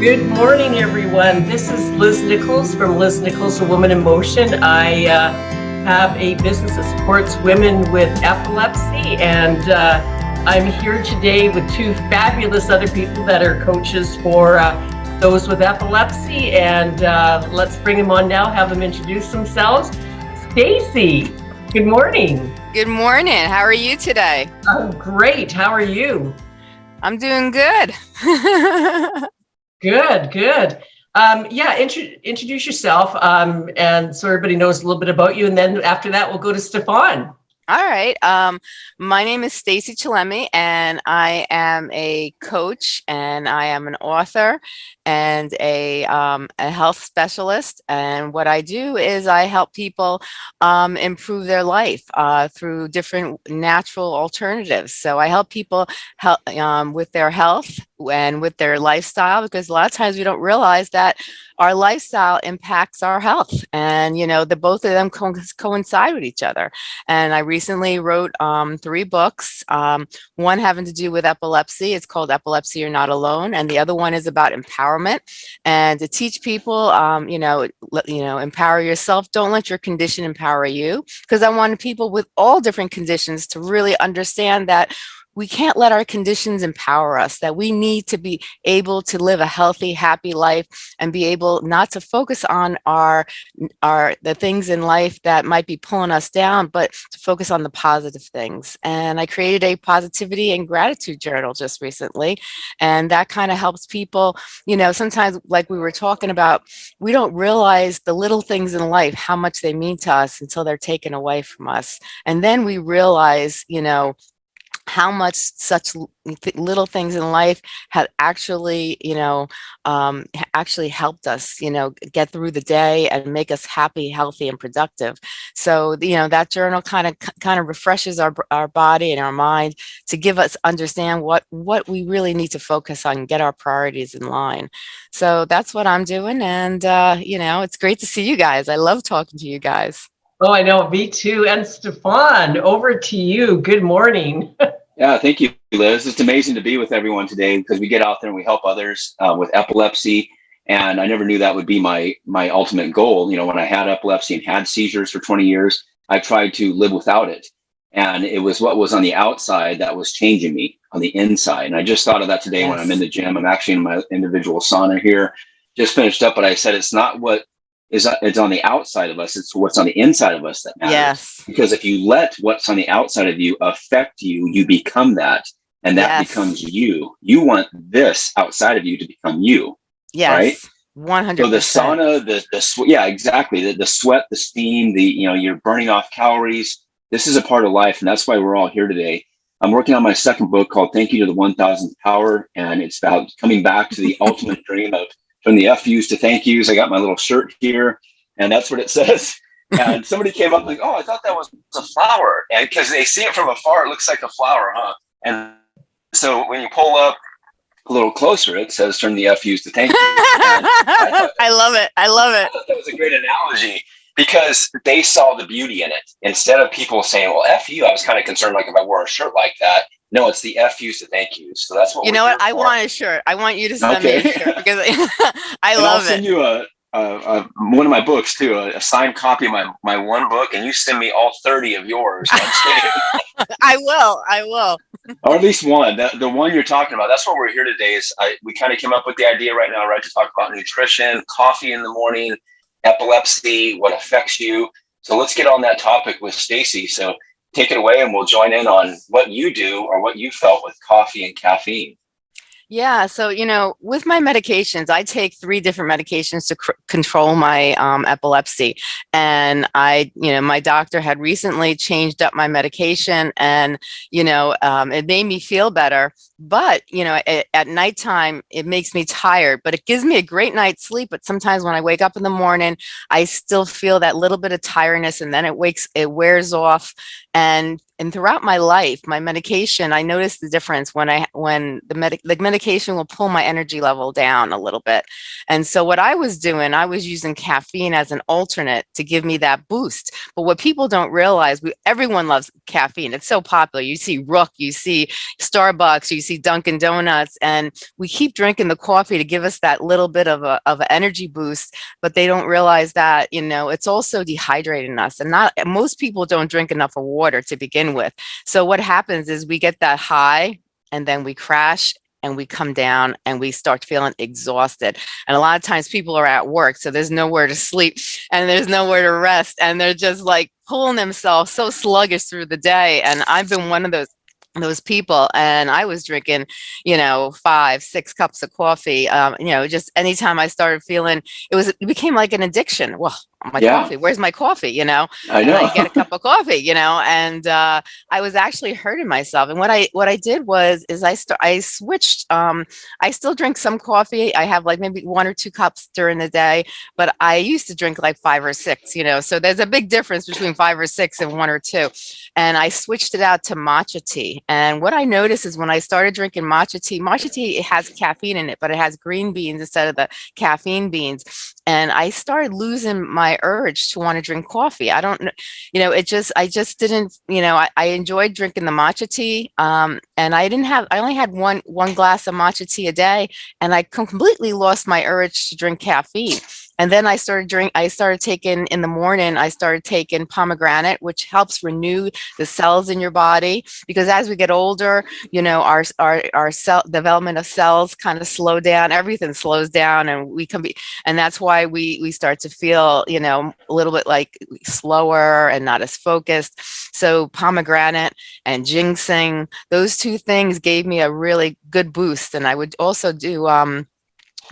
Good morning, everyone. This is Liz Nichols from Liz Nichols, A Woman in Motion. I uh, have a business that supports women with epilepsy, and uh, I'm here today with two fabulous other people that are coaches for uh, those with epilepsy. And uh, let's bring them on now, have them introduce themselves. Stacy, good morning. Good morning. How are you today? I'm great. How are you? I'm doing good. Good, good. Um, yeah, intro introduce yourself um, and so everybody knows a little bit about you. And then after that, we'll go to Stefan. All right. Um, my name is Stacy Chillemi, and I am a coach, and I am an author, and a, um, a health specialist. And what I do is I help people um, improve their life uh, through different natural alternatives. So I help people help um, with their health and with their lifestyle, because a lot of times we don't realize that our lifestyle impacts our health and you know the both of them co coincide with each other and i recently wrote um, three books um, one having to do with epilepsy it's called epilepsy you're not alone and the other one is about empowerment and to teach people um, you know let, you know empower yourself. Don't let your condition empower you because i want people with all different conditions to really understand that we can't let our conditions empower us, that we need to be able to live a healthy, happy life and be able not to focus on our, our the things in life that might be pulling us down, but to focus on the positive things. And I created a positivity and gratitude journal just recently. And that kind of helps people, you know, sometimes like we were talking about, we don't realize the little things in life, how much they mean to us until they're taken away from us. And then we realize, you know, how much such little things in life have actually, you know, um, actually helped us, you know, get through the day and make us happy, healthy, and productive. So, you know, that journal kind of kind of refreshes our our body and our mind to give us understand what what we really need to focus on, get our priorities in line. So that's what I'm doing, and uh, you know, it's great to see you guys. I love talking to you guys. Oh, I know, me too. And Stefan, over to you. Good morning. Yeah, thank you, Liz. It's amazing to be with everyone today because we get out there and we help others uh, with epilepsy. And I never knew that would be my my ultimate goal. You know, when I had epilepsy and had seizures for 20 years, I tried to live without it. And it was what was on the outside that was changing me on the inside. And I just thought of that today yes. when I'm in the gym. I'm actually in my individual sauna here, just finished up, but I said it's not what is uh, it's on the outside of us. It's what's on the inside of us that matters. Yes. Because if you let what's on the outside of you affect you, you become that, and that yes. becomes you. You want this outside of you to become you. Yes. Right. One hundred. So the sauna, the the yeah, exactly. The, the sweat, the steam, the you know, you're burning off calories. This is a part of life, and that's why we're all here today. I'm working on my second book called "Thank You to the One Thousandth Power," and it's about coming back to the ultimate dream of from the FUs to thank yous. I got my little shirt here, and that's what it says. and somebody came up like, "Oh, I thought that was a flower," and because they see it from afar, it looks like a flower, huh? And so when you pull up a little closer, it says "Turn the FUs to thank you." I, I, love it. I love it. I that was a great analogy because they saw the beauty in it. Instead of people saying, "Well, f you," I was kind of concerned like if I wore a shirt like that, no, it's the F FUs to thank yous. So that's what you know. What I want a shirt. I want you to send okay. me a shirt because I and love I'll send it. you a, a, a, one of my books too, a, a, signed copy of my my one book, and you send me all thirty of yours. I will. I will. or at least one. The, the one you're talking about. That's what we're here today. Is I, we kind of came up with the idea right now, right, to talk about nutrition, coffee in the morning, epilepsy, what affects you. So let's get on that topic with Stacy. So take it away and we'll join in on what you do or what you felt with coffee and caffeine. Yeah, so you know, with my medications, I take three different medications to control my um, epilepsy, and I, you know, my doctor had recently changed up my medication, and you know, um, it made me feel better. But you know, at, at nighttime, it makes me tired, but it gives me a great night's sleep. But sometimes when I wake up in the morning, I still feel that little bit of tiredness, and then it wakes, it wears off, and and throughout my life, my medication, I noticed the difference when I when the medic the medication will pull my energy level down a little bit. And so what I was doing, I was using caffeine as an alternate to give me that boost. But what people don't realize, we everyone loves caffeine. It's so popular. You see Rook, you see Starbucks, you see Dunkin' Donuts, and we keep drinking the coffee to give us that little bit of a of an energy boost, but they don't realize that, you know, it's also dehydrating us. And not most people don't drink enough of water to begin with. So what happens is we get that high and then we crash and we come down and we start feeling exhausted. And a lot of times people are at work, so there's nowhere to sleep and there's nowhere to rest. And they're just like pulling themselves so sluggish through the day. And I've been one of those those people and i was drinking you know five six cups of coffee um you know just anytime i started feeling it was it became like an addiction well my Yeah. coffee where's my coffee you know I and. I get a cup of coffee, you know, and uh, I was actually hurting myself. And what I what I did was is I st- I switched. Um, I still drink some coffee. I have like maybe one or two cups during the day, but I used to drink like five or six, you know. So there's a big difference between five or six and one or two. And I switched it out to matcha tea. And what I noticed is when I started drinking matcha tea, matcha tea it has caffeine in it, but it has green beans instead of the caffeine beans and I started losing my urge to want to drink coffee. I don't you know, it just, I just didn't, you know, I, I enjoyed drinking the matcha tea. Um, and I didn't have, I only had one, one glass of matcha tea a day and I completely lost my urge to drink caffeine. And then I started drink, I started taking in the morning, I started taking pomegranate, which helps renew the cells in your body. Because as we get older, you know, our, our, our cell development of cells kind of slow down, everything slows down and we can be, and that's why we we start to feel you know a little bit like slower and not as focused so pomegranate and ginseng those two things gave me a really good boost and i would also do um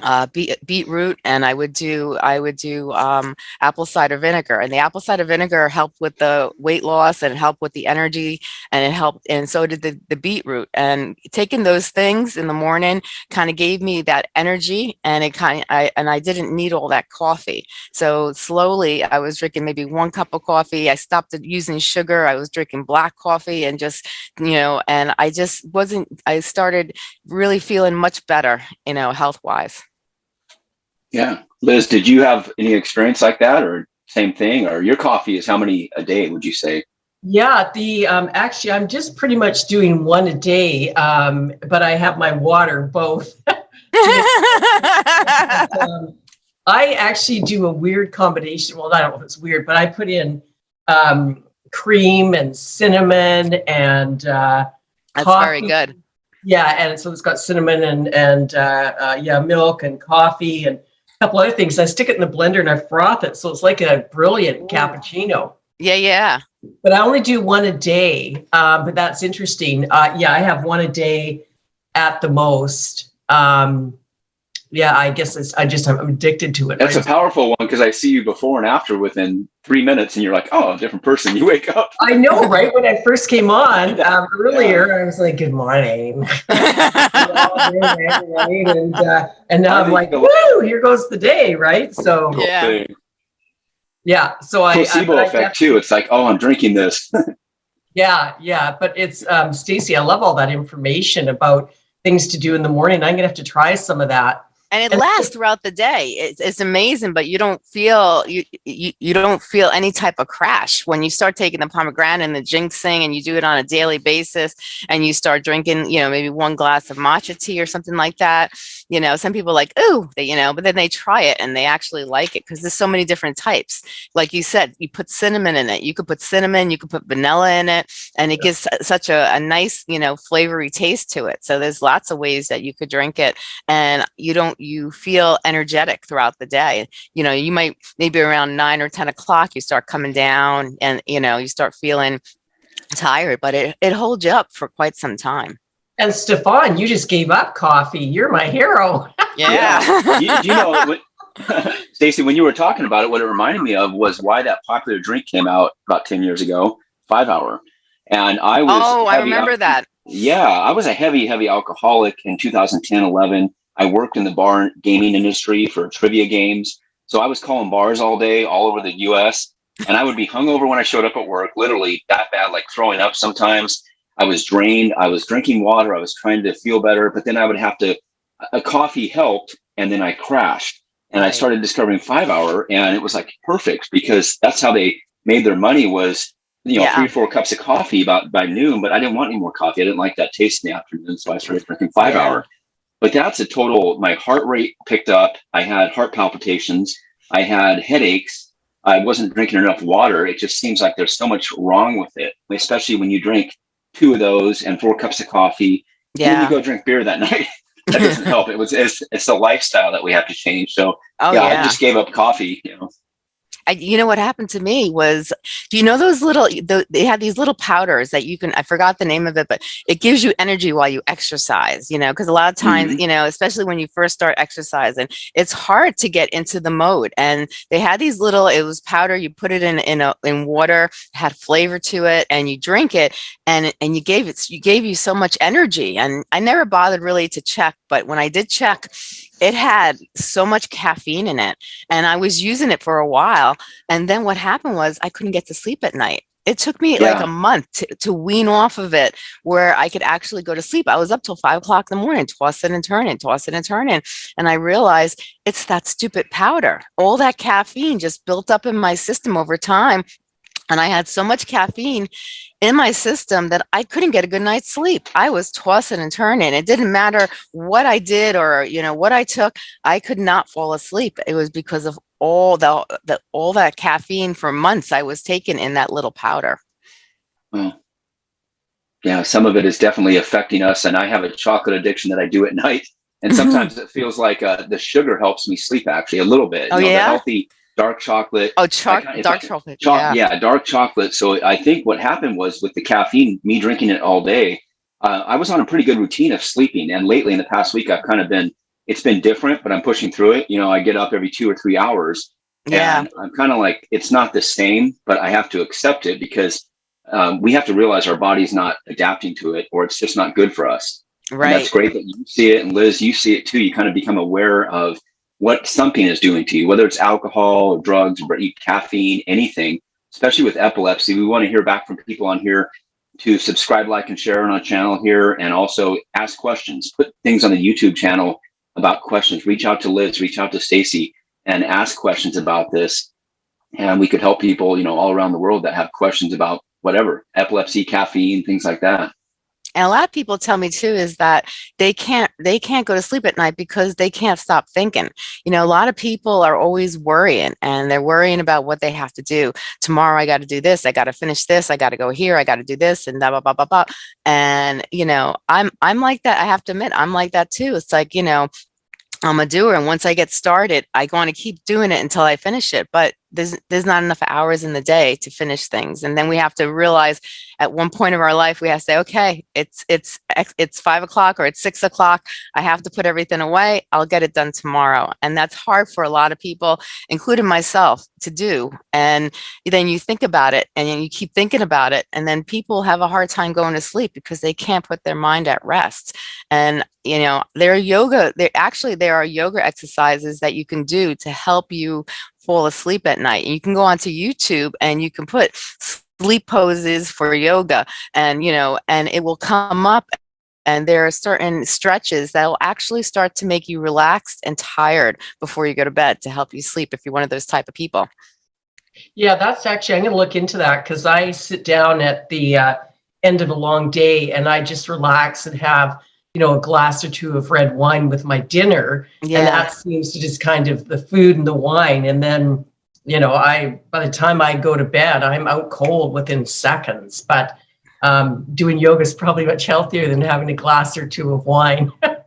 uh, beet, beetroot and I would do I would do um, apple cider vinegar and the apple cider vinegar helped with the weight loss and helped with the energy and it helped and so did the, the beetroot and taking those things in the morning kind of gave me that energy and it kind of I and I didn't need all that coffee. So slowly I was drinking maybe one cup of coffee I stopped using sugar I was drinking black coffee and just you know and I just wasn't I started really feeling much better you know health wise Yeah. Liz, did you have any experience like that or same thing? Or your coffee is how many a day, would you say? Yeah, the um, actually, I'm just pretty much doing one a day, um, but I have my water both. um, I actually do a weird combination. Well, I don't know if it's weird, but I put in um, cream and cinnamon and uh, That's coffee. very good. Yeah, and so it's got cinnamon and and uh, uh, yeah, milk and coffee and a couple other things. I stick it in the blender and I froth it, so it's like a brilliant cappuccino. Yeah, yeah. But I only do one a day. Um, but that's interesting. Uh, yeah, I have one a day at the most. Um, yeah, I guess it's, I just I'm addicted to it. That's a powerful one because I see you before and after within three minutes and you're like, oh, a different person. You wake up. I know, right? When I first came on um, earlier, I was like, "Good morning," and uh, and now I I'm like, the- "Woo! Here goes the day!" Right? So Yeah. Thing. yeah, so I, I, Placebo but I effect too. It's like, oh, I'm drinking this. Yeah, yeah, but it's um Stacy, I love all that information about things to do in the morning. I'm gonna have to try some of that. And it And- lasts throughout the day. It's, it's amazing, but you don't feel you, you you don't feel any type of crash when you start taking the pomegranate and the ginseng, and you do it on a daily basis, and you start drinking, you know, maybe one glass of matcha tea or something like that. You know, some people like, oh, you know, but then they try it and they actually like it because there's so many different types. Like you said, you put cinnamon in it. You could put cinnamon, you could put vanilla in it, and it gives such a, a nice, you know, flavory taste to it. So there's lots of ways that you could drink it and you don't you feel energetic throughout the day you know you might maybe around nine or ten o'clock you start coming down and you know you start feeling tired but it, it holds you up for quite some time And Stefan, you just gave up coffee. You're my hero. yeah, you, you know, when, when you were talking about it, what it reminded me of was why that popular drink came out about 10 years ago, five hour. And I was, oh i remember that Yeah, I was a heavy, heavy alcoholic in 2010, 11. I worked in the bar gaming industry for trivia games. So I was calling bars all day, all over the US. and I would be hungover when I showed up at work, literally that bad, like throwing up sometimes. I was drained. I was drinking water. I was trying to feel better, but then I would have to, a coffee helped, and then I crashed. And I started discovering five hour, and it was like perfect because that's how they made their money was, you know, Yeah. three, four cups of coffee about by noon, but I didn't want any more coffee. I didn't like that taste in the afternoon. So I started drinking five Yeah. hour. But that's a total, my heart rate picked up. I had heart palpitations. I had headaches. I wasn't drinking enough water. It just seems like there's so much wrong with it, especially when you drink two of those and four cups of coffee. Then Yeah. you go drink beer that night. that doesn't help. It was it's, it's a lifestyle that we have to change. So Oh yeah, yeah. I just gave up coffee. You know, I, you know what happened to me was, do you know those little? The, they had these little powders that you can. I forgot the name of it, but it gives you energy while you exercise. You know, because a lot of times, mm-hmm. you know, especially when you first start exercising, it's hard to get into the mode. And they had these little. It was powder. You put it in in a in water, had flavor to it, and you drink it, and and you gave it. You gave you so much energy. And I never bothered really to check, but when I did check, it had so much caffeine in it and I was using it for a while. And then what happened was I couldn't get to sleep at night. It took me like a month to, to wean off of it where I could actually go to sleep. I was up till five o'clock in the morning, tossing and turning, tossing and turning. And I realized it's that stupid powder. All that caffeine just built up in my system over time. And I had so much caffeine in my system that I couldn't get a good night's sleep. I was tossing and turning. It didn't matter what I did or, you know, what I took. I could not fall asleep. It was because of all the, the all that caffeine for months I was taking in that little powder. well, yeah, some of it is definitely affecting us. And I have a chocolate addiction that I do at night. And sometimes it feels like uh, the sugar helps me sleep actually a little bit. Oh, You know, the yeah? healthy dark chocolate Oh, kinda- dark like chocolate. Choc- yeah. yeah. dark chocolate. So I think what happened was with the caffeine, me drinking it all day, uh, I was on a pretty good routine of sleeping. And lately, in the past week, I've kind of been. It's been different, but I'm pushing through it. You know, I get up every two or three hours, Yeah. and I'm kind of like it's not the same, but I have to accept it because um, we have to realize our body's not adapting to it, or it's just not good for us. And Right. that's great that you see it, and Liz, you see it too. You kind of become aware of what something is doing to you, whether it's alcohol or drugs or caffeine, anything. Especially with epilepsy, we want to hear back from people on here to subscribe, like, and share on our channel here, and also ask questions. Put things on the YouTube channel about questions. Reach out to Liz, reach out to Stacy, and ask questions about this. And we could help people, you know, all around the world that have questions about whatever epilepsy, caffeine, things like that. And a lot of people tell me too is that they can't they can't go to sleep at night because they can't stop thinking. You know, a lot of people are always worrying and they're worrying about what they have to do. Tomorrow I got to do this, I got to finish this, I got to go here, I got to do this and blah blah blah blah blah. And you know, I'm I'm like that. I have to admit, I'm like that too. It's like, you know, I'm a doer and once I get started, I want to keep doing it until I finish it. But there's there's not enough hours in the day to finish things. And then we have to realize at one point of our life we have to say, okay, it's it's it's five o'clock or it's six o'clock. I have to put everything away. I'll get it done tomorrow. And that's hard for a lot of people, including myself, to do. And then you think about it and you keep thinking about it. And then people have a hard time going to sleep because they can't put their mind at rest. And you know, there are yoga, there actually there are yoga exercises that you can do to help you fall asleep at night. And you can go onto YouTube and you can put sleep poses for yoga and you know, and it will come up and there are certain stretches that will actually start to make you relaxed and tired before you go to bed to help you sleep if you're one of those type of people. Yeah, that's actually, I'm going to look into that because I sit down at the uh, end of a long day and I just relax and have, you know, a glass or two of red wine with my dinner. And that seems to just kind of the food and the wine. And then, you know, I, by the time I go to bed, I'm out cold within seconds. But um, doing yoga is probably much healthier than having a glass or two of wine.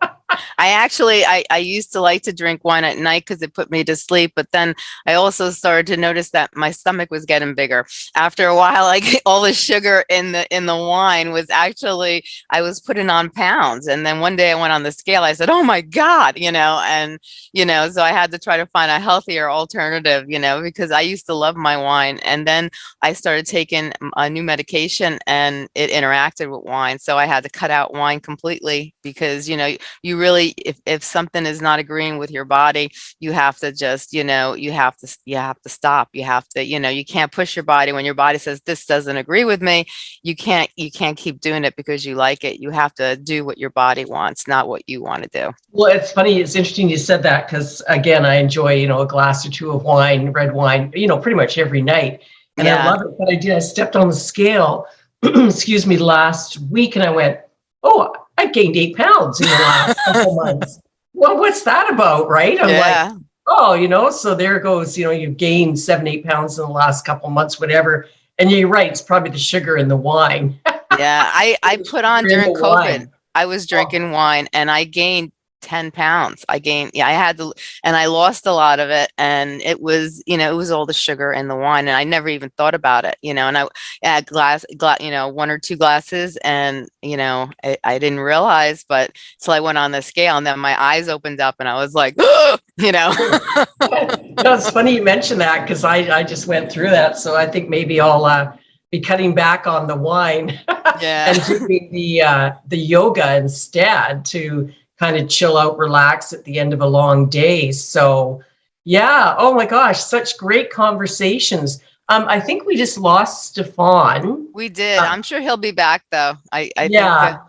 I actually I, I used to like to drink wine at night because it put me to sleep, but then I also started to notice that my stomach was getting bigger. After a while, like all the sugar in the in the wine was actually I was putting on pounds. And then one day I went on the scale. I said, "Oh my god," you know, and you know, so I had to try to find a healthier alternative, you know, because I used to love my wine, and then I started taking a new medication, and it interacted with wine, so I had to cut out wine completely because you know you really really, if, if something is not agreeing with your body, you have to just, you know, you have to, you have to stop. You have to, you know, you can't push your body when your body says, this doesn't agree with me. You can't, you can't keep doing it because you like it. You have to do what your body wants, not what you want to do. Well, it's funny. It's interesting you said that because again, I enjoy, you know, a glass or two of wine, red wine, you know, pretty much every night. And I love it. But I did, I stepped on the scale, excuse me, last week and I went, oh, Gained eight pounds in the last couple months. Well, what's that about? Right. I'm like, oh, you know, so there goes, you know, you've gained seven, eight pounds in the last couple months, whatever. And you're right, it's probably the sugar and the wine. Yeah. I, I put on during COVID. wine. I was oh. drinking wine and I gained 10 pounds. I gained, yeah, I had to, and I lost a lot of it. And it was, you know, it was all the sugar in the wine. And I never even thought about it, you know, and I had glass, gla you know, one or two glasses and, you know, I, I didn't realize, but till I went on the scale and then my eyes opened up and I was like, you know, no, it's funny you mentioned that because I, I just went through that. So I think maybe I'll uh, be cutting back on the wine yeah. and doing the uh, the yoga instead to kind of chill out, relax at the end of a long day. So yeah, oh my gosh, such great conversations. Um, I think we just lost Stefan. We did. Uh, I'm sure he'll be back though. I, I yeah.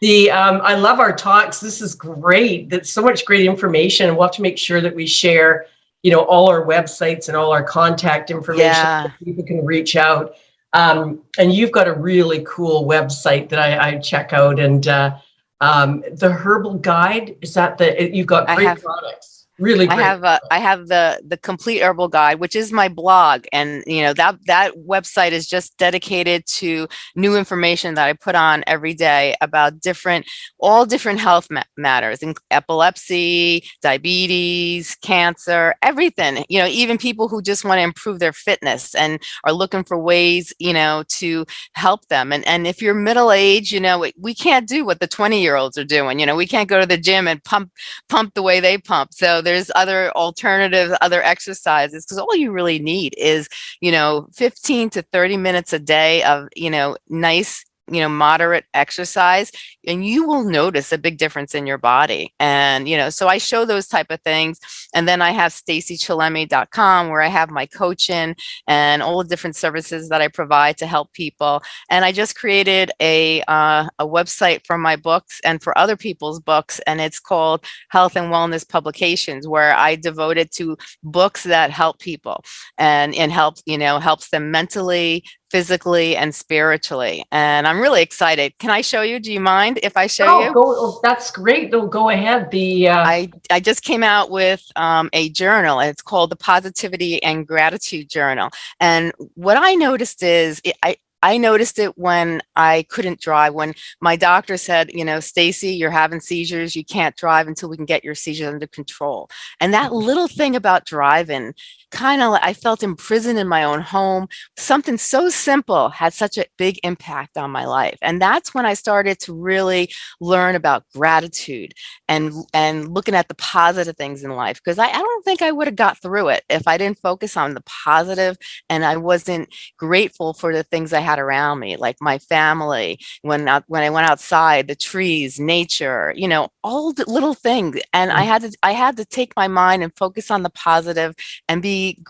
The um, I love our talks. This is great. That's so much great information. And we'll have to make sure that we share, you know, all our websites and all our contact information Yeah. so people can reach out. Um, and you've got a really cool website that I, I check out. And uh, um, the Herbal Guide is that the you've got great products. Really I have uh, I have the the complete herbal guide, which is my blog, and you know that that website is just dedicated to new information that I put on every day about different all different health ma- matters, in epilepsy, diabetes, cancer, everything. You know, even people who just want to improve their fitness and are looking for ways, you know, to help them. And and if you're middle age, you know, we, we can't do what the 20 year olds are doing. You know, we can't go to the gym and pump pump the way they pump. So there's other alternatives, other exercises, because all you really need is, you know, 15 to 30 minutes a day of, you know, nice, you know, moderate exercise, and you will notice a big difference in your body. And, you know, so I show those type of things. And then I have stacychillemi.com where I have my coaching and all the different services that I provide to help people. And I just created a, uh, a website for my books and for other people's books, and it's called Health and Wellness Publications, where I devoted to books that help people and, and help, you know, helps them mentally, physically, and spiritually. And I'm really excited. Can I show you? Do you mind if I show oh, you? go, oh, that's great. No, go ahead. The uh, I, I just came out with um, a journal. It's called the Positivity and Gratitude Journal. And what I noticed is it, I, I noticed it when I couldn't drive, when my doctor said, you know, Stacy, you're having seizures. You can't drive until we can get your seizures under control. And that mm-hmm. little thing about driving kind of, I felt imprisoned in my own home. Something so simple had such a big impact on my life. And that's when I started to really learn about gratitude and and looking at the positive things in life because I, I don't think I would have got through it if I didn't focus on the positive and I wasn't grateful for the things I had around me like my family when I, when I went outside the trees nature you know all the little things and I mm. had to I had to take my mind and focus on the positive and be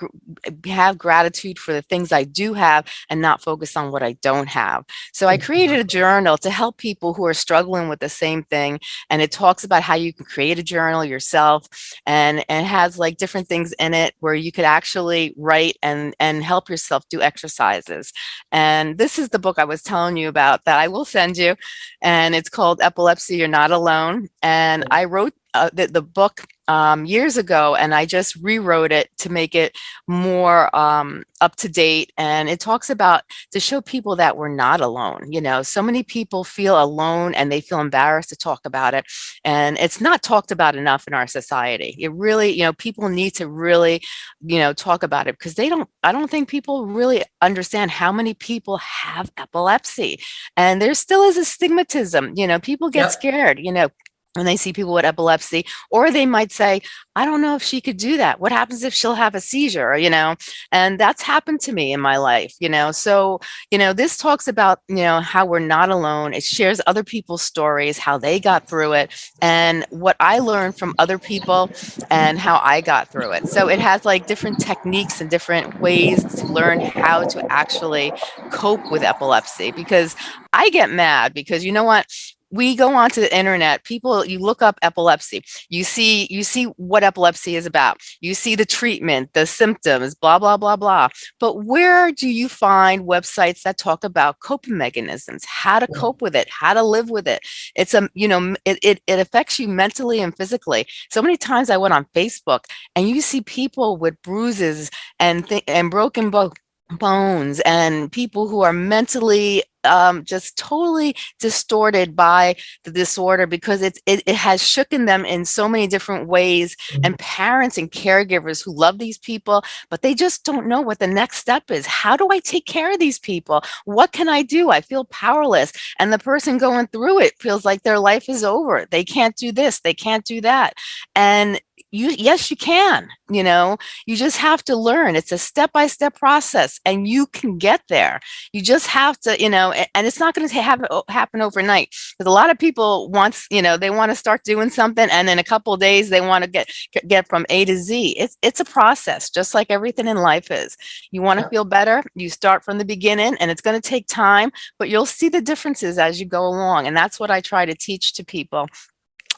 have gratitude for the things I do have and not focus on what I don't have. So I created a journal to help people who are struggling with the same thing and it talks about how you can create a journal yourself and and it has like different things in it where you could actually write and and help yourself do exercises. And this is the book i was telling you about that i will send you and it's called epilepsy you're not alone. And mm. i wrote uh, the, the book um, years ago and I just rewrote it to make it more um, up to date. And it talks about to show people that we're not alone. You know, so many people feel alone and they feel embarrassed to talk about it. And it's not talked about enough in our society. It really, you know, people need to really, you know, talk about it because they don't, I don't think people really understand how many people have epilepsy. And there still is a stigmatism, you know, people get Yep. scared, you know, when they see people with epilepsy, or they might say, I don't know if she could do that. What happens if she'll have a seizure, you know? And that's happened to me in my life, you know? So, you know, this talks about, you know, how we're not alone. It shares other people's stories, how they got through it, and what I learned from other people and how I got through it. So it has like different techniques and different ways to learn how to actually cope with epilepsy because I get mad because you know what? We go onto the internet people you look up epilepsy you see you see what epilepsy is about you see the treatment the symptoms blah blah blah blah. But where do you find websites that talk about coping mechanisms how to cope with it how to live with it? It's a you know it, it, it affects you mentally and physically. So many times i went on facebook and you see people with bruises and and broken bones bones and people who are mentally um, just totally distorted by the disorder because it's, it, it has shooken them in so many different ways Mm-hmm. and parents and caregivers who love these people, but they just don't know what the next step is. How do I take care of these people? What can I do? I feel powerless. And the person going through it feels like their life is over. They can't do this. They can't do that. And you yes you can you know? You just have to learn. It's a step-by-step process and you can get there. You just have to you know and, it's not going to happen oh, happen overnight because a lot of people wants you know they want to start doing something and in a couple of days they want to get get from a to z. It's it's a process just like everything in life is. You want to feel better you start from the beginning and it's going to take time but you'll see the differences as you go along and that's what i try to teach to people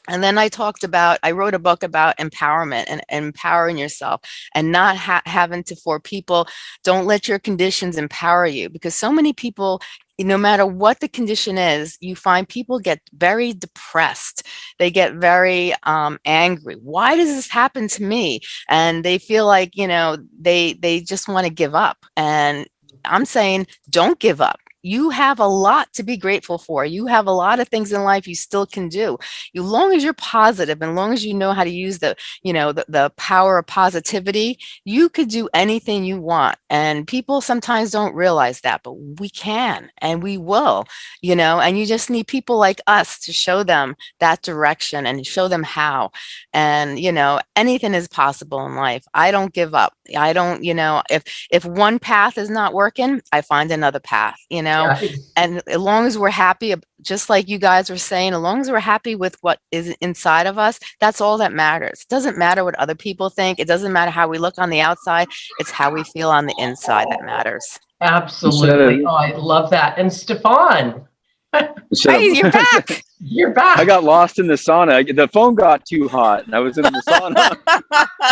and then I talked about, I wrote a book about empowerment and, and empowering yourself and not ha having to, for people, don't let your conditions empower you because so many people, no matter what the condition is, you find people get very depressed. They get very um, angry. Why does this happen to me? And they feel like, you know, they, they just want to give up. And I'm saying, don't give up you have a lot to be grateful for. You have a lot of things in life you still can do. As long as you're positive and long as you know how to use the, you know, the, the power of positivity, you could do anything you want. And people sometimes don't realize that, but we can and we will, you know, and you just need people like us to show them that direction and show them how. And, you know, anything is possible in life. I don't give up. I don't, you know, if, if one path is not working, I find another path, you know, know, yeah. and as long as we're happy, just like you guys were saying, as long as we're happy with what is inside of us, that's all that matters. It doesn't matter what other people think. It doesn't matter how we look on the outside. It's how we feel on the inside that matters. Absolutely. Oh, I love that. And Stefan. Hey, you're back. You're back. I got lost in the sauna. The phone got too hot, and I was in the sauna.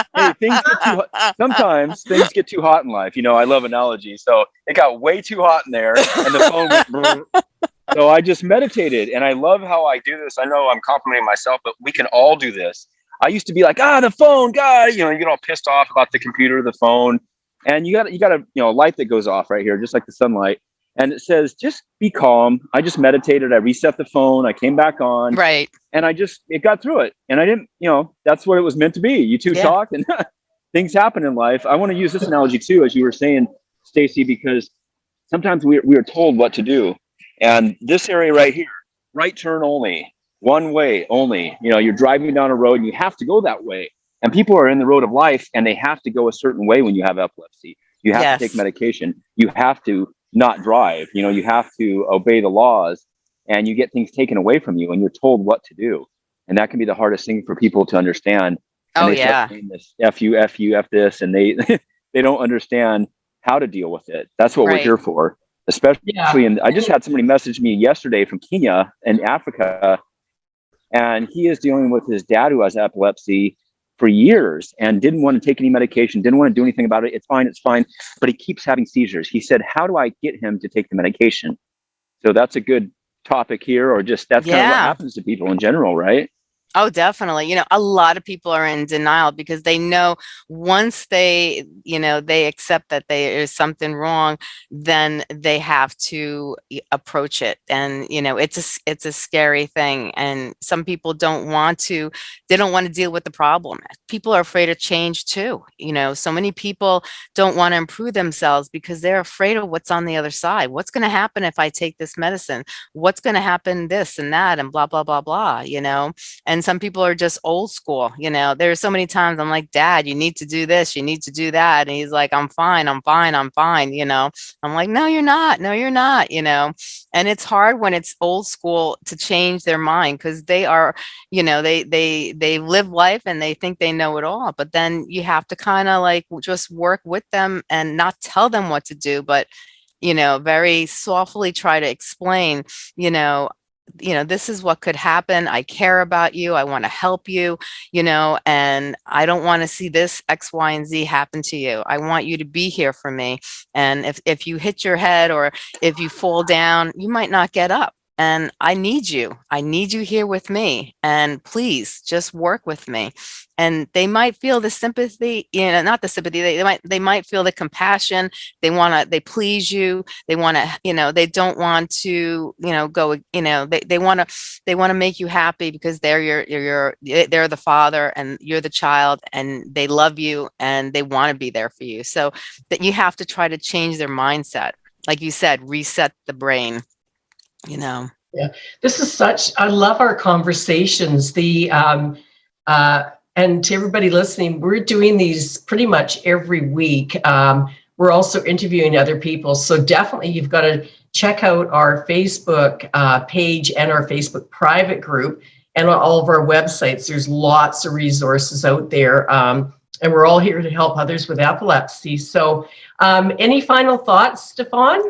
hey, things get too hot. Sometimes things get too hot in life. You know, I love analogies. So it got way too hot in there, and the phone. Went, so I just meditated, and I love how I do this. I know I'm complimenting myself, but we can all do this. I used to be like, ah, the phone, God, you know, you get all pissed off about the computer, the phone, and you got you got a you know a light that goes off right here, just like the sunlight and it says just be calm. I just meditated. I reset the phone. I came back on. Right. And i just it got through it. And i didn't you know that's what it was meant to be. You two yeah. talk and things happen in life. I want to use this analogy too as you were saying stacy because sometimes we, we are told what to do. And this area right here right turn only one way only. You know you're driving down a road and you have to go that way. And people are in the road of life and they have to go a certain way when you have epilepsy. You have yes. to take medication. You have to not drive. You know, you have to obey the laws and you get things taken away from you and you're told what to do. And that can be the hardest thing for people to understand. And oh yeah. This F you, F you, F this, and they they don't understand how to deal with it. That's what right. we're here for. Especially yeah. and I just had somebody message me yesterday from Kenya in Africa, and he is dealing with his dad who has epilepsy for years and didn't want to take any medication, didn't want to do anything about it. It's fine, it's fine. But he keeps having seizures. He said, How do I get him to take the medication? So that's a good topic here, or just that's yeah. kind of what happens to people in general, right? Oh, definitely. You know, a lot of people are in denial because they know once they, you know, they accept that there is something wrong, then they have to approach it. And, you know, it's a, it's a scary thing. And some people don't want to, they don't want to deal with the problem. People are afraid of change too. You know, so many people don't want to improve themselves because they're afraid of what's on the other side. What's going to happen if I take this medicine? What's going to happen this and that and blah, blah, blah, blah, you know? And and some people are just old school you know? There's so many times i'm like dad you need to do this you need to do that and he's like i'm fine i'm fine i'm fine you know? I'm like no you're not no you're not you know? And it's hard when it's old school to change their mind because they are you know they they they live life and they think they know it all but then you have to kind of like just work with them and not tell them what to do but you know very softly try to explain you know you know, this is what could happen. I care about you. I want to help you, you know, and I don't want to see this X, Y, and Z happen to you. I want you to be here for me. And if, if you hit your head or if you fall down, you might not get up and I need you. I need you here with me. And please just work with me. And they might feel the sympathy, you know, not the sympathy, they, they might they might feel the compassion. They want to, they please you. They want to, you know, they don't want to, you know, go, you know, they, they want to, they want to make you happy because they're your, your, your, they're the father and you're the child and they love you and they want to be there for you. So that you have to try to change their mindset. Like you said, reset the brain you know. Yeah, this is such, I love our conversations. The, um, uh, and to everybody listening, we're doing these pretty much every week. Um, we're also interviewing other people. So definitely you've got to check out our Facebook uh, page and our Facebook private group and on all of our websites. There's lots of resources out there. Um, and we're all here to help others with epilepsy. So um, any final thoughts, Stefan?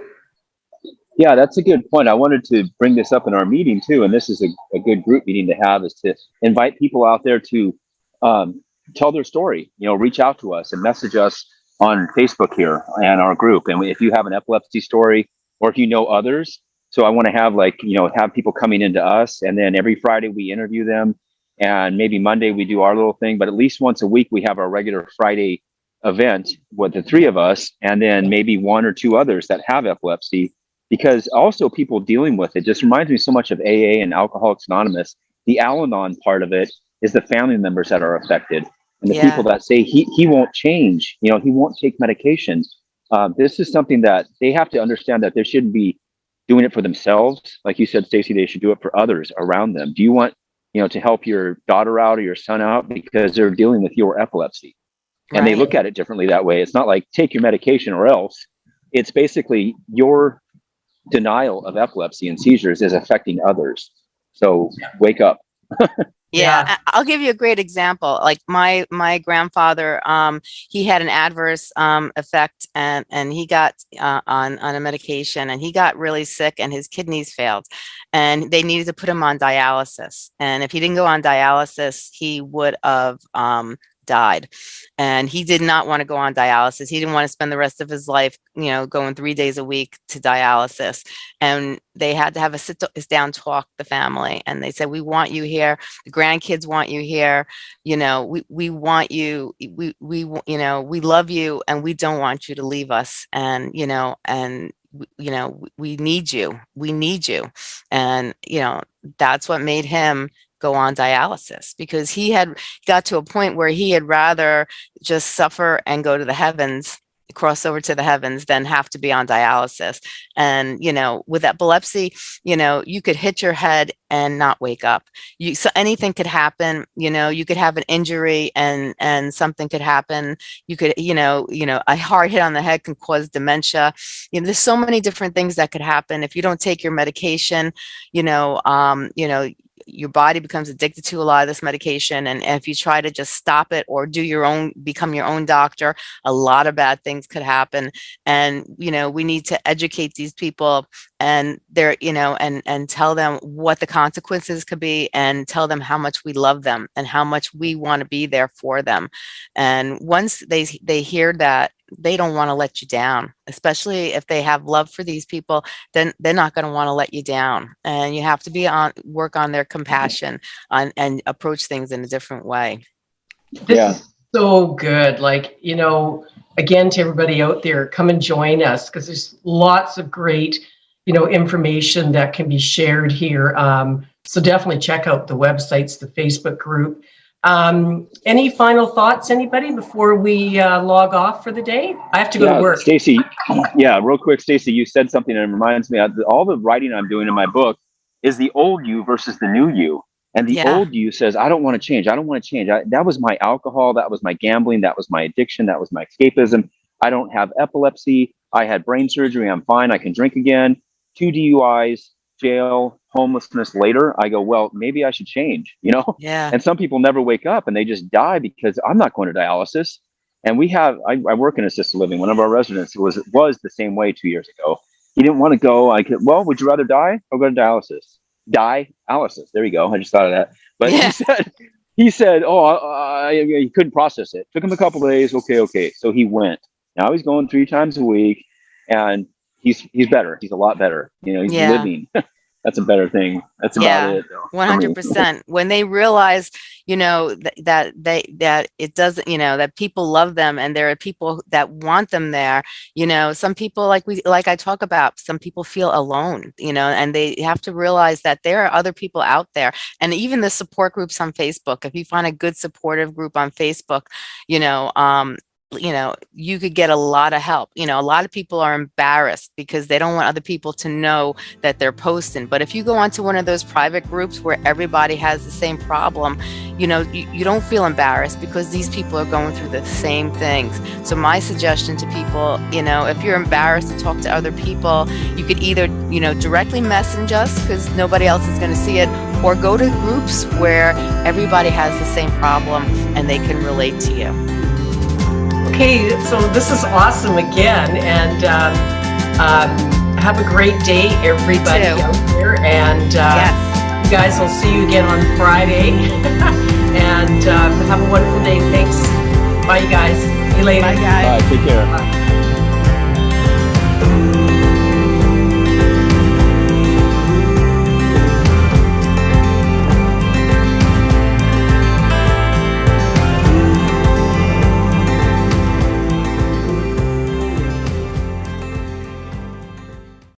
Yeah, that's a good point. I wanted to bring this up in our meeting too, and this is a, a good group meeting to have is to invite people out there to um, tell their story. You know, reach out to us and message us on Facebook here and our group. And if you have an epilepsy story or if you know others, so I want to have like you know have people coming into us, and then every Friday we interview them, and maybe Monday we do our little thing. But at least once a week we have our regular Friday event with the three of us, and then maybe one or two others that have epilepsy because also people dealing with it just reminds me so much of AA and Alcoholics Anonymous. The Al-Anon part of it is the family members that are affected and the yeah. people that say he, he won't change, you know, he won't take medication. Uh, this is something that they have to understand that they shouldn't be doing it for themselves. Like you said, Stacy, they should do it for others around them. Do you want, you know, to help your daughter out or your son out because they're dealing with your epilepsy? And right. they look at it differently that way. It's not like take your medication or else. It's basically your denial of epilepsy and seizures is affecting others. So wake up. yeah, yeah, I'll give you a great example. Like my my grandfather, um, he had an adverse um, effect, and and he got uh, on on a medication, and he got really sick, and his kidneys failed, and they needed to put him on dialysis. And if he didn't go on dialysis, he would have um, died and he did not want to go on dialysis. He didn't want to spend the rest of his life you know going three days a week to dialysis and they had to have a sit down talk the family and they said we want you here. The grandkids want you here. You know we we want you we we you know we love you and we don't want you to leave us and you know and you know we need you. We need you. And you know that's what made him go on dialysis because he had got to a point where he had rather just suffer and go to the heavens cross over to the heavens than have to be on dialysis. And you know with epilepsy you know you could hit your head and not wake up. You so anything could happen you know you could have an injury and and something could happen. You could you know you know a hard hit on the head can cause dementia. You know there's so many different things that could happen. If you don't take your medication you know um you know your body becomes addicted to a lot of this medication. And, if you try to just stop it or do your own, become your own doctor, a lot of bad things could happen. And, you know, we need to educate these people and they're, you know, and, and tell them what the consequences could be and tell them how much we love them and how much we want to be there for them. And once they, they hear that, they don't want to let you down, especially if they have love for these people, then they're not going to want to let you down. And you have to be on, work on their compassion on, and approach things in a different way. This Yeah. is so good. Like, you know, again, to everybody out there, come and join us because there's lots of great, you know, information that can be shared here. Um, so definitely check out the websites, the Facebook group. Um, any final thoughts, anybody, before we uh, log off for the day? I have to go Yeah, to work. Stacy, yeah, real quick, Stacy, you said something that reminds me of all the writing I'm doing in my book is the old you versus the new you. And the Yeah. old you says, I don't want to change. I don't want to change. I, that was my alcohol. That was my gambling. That was my addiction. That was my escapism. I don't have epilepsy. I had brain surgery. I'm fine. I can drink again. Two DUIs, jail, homelessness later. I go, well, maybe I should change, you know? Yeah. And some people never wake up and they just die because I'm not going to dialysis. And we have, I, I work in assisted living. One of our residents was was the same way two years ago. He didn't want to go. I could, well, would you rather die or go to dialysis? Die, dialysis. There you go. I just thought of that. But Yeah. he said, he said, oh, I, I, he couldn't process it. Took him a couple days. Okay, okay. So he went. Now he's going three times a week, and he's he's better. He's a lot better. You know, he's Yeah. living. That's a better thing. That's about Yeah. it. One hundred percent. When they realize, you know, th- that they that it doesn't, you know, that people love them and there are people that want them there. You know, some people like we like I talk about, some people feel alone, you know, and they have to realize that there are other people out there. And even the support groups on Facebook, if you find a good supportive group on Facebook, you know, um, you know, you could get a lot of help. You know, a lot of people are embarrassed because they don't want other people to know that they're posting. But if you go onto one of those private groups where everybody has the same problem, you know, you, you don't feel embarrassed because these people are going through the same things. So my suggestion to people, you know, if you're embarrassed to talk to other people, you could either, you know, directly message us because nobody else is going to see it, or go to groups where everybody has the same problem and they can relate to you. Okay, so this is awesome again, and um, um, have a great day, everybody out there. And uh, yes. you guys, I'll see you again on Friday. and um, have a wonderful day. Thanks. Bye, you guys. See you later. Bye, guys. All right, take care. Bye.